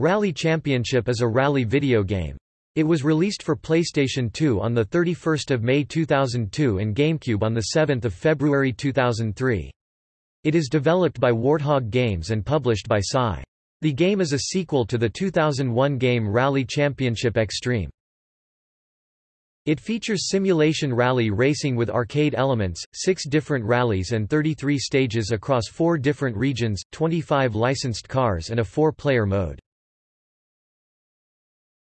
Rally Championship is a rally video game. It was released for PlayStation 2 on 31 May 2002 and GameCube on 7 February 2003. It is developed by Warthog Games and published by SCi. The game is a sequel to the 2001 game Rally Championship Xtreme. It features simulation rally racing with arcade elements, six different rallies and 33 stages across four different regions, 25 licensed cars and a four-player mode.